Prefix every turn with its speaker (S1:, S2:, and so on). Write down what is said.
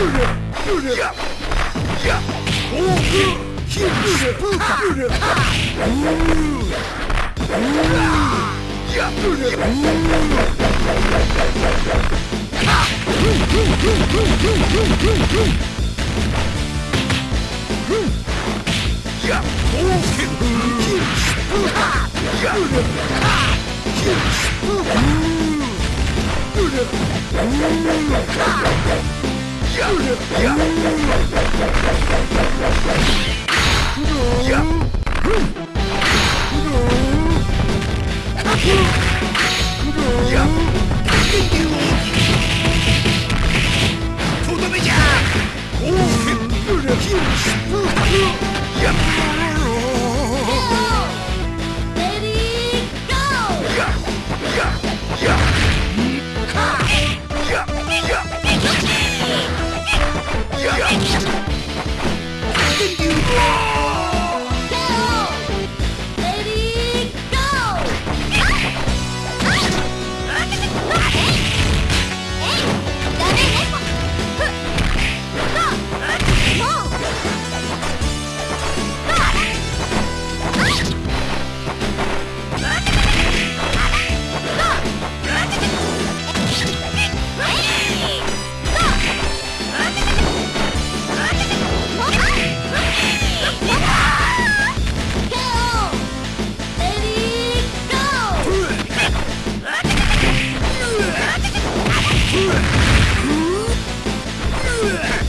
S1: Yeah! やや than you. Yeah!